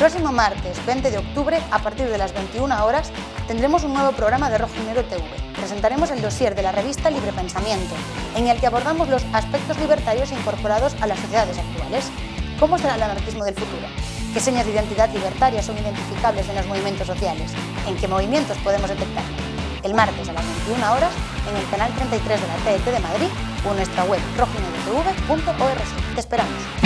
Próximo martes 20 de octubre, a partir de las 21 horas, tendremos un nuevo programa de Rojo y Negro TV. Presentaremos el dossier de la revista Libre Pensamiento, en el que abordamos los aspectos libertarios incorporados a las sociedades actuales. ¿Cómo será el anarquismo del futuro? ¿Qué señas de identidad libertaria son identificables en los movimientos sociales? ¿En qué movimientos podemos detectar? El martes a las 21 horas en el canal 33 de la TET de Madrid o en nuestra web rojinegotv.org. Te esperamos.